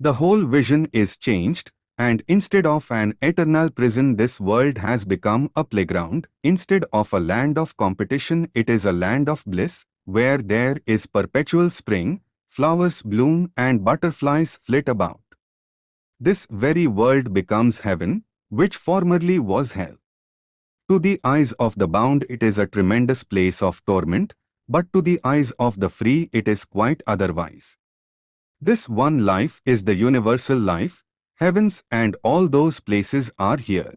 The whole vision is changed, and instead of an eternal prison this world has become a playground, instead of a land of competition it is a land of bliss, where there is perpetual spring, flowers bloom and butterflies flit about. This very world becomes heaven, which formerly was hell. To the eyes of the bound it is a tremendous place of torment, but to the eyes of the free it is quite otherwise. This one life is the universal life, heavens and all those places are here.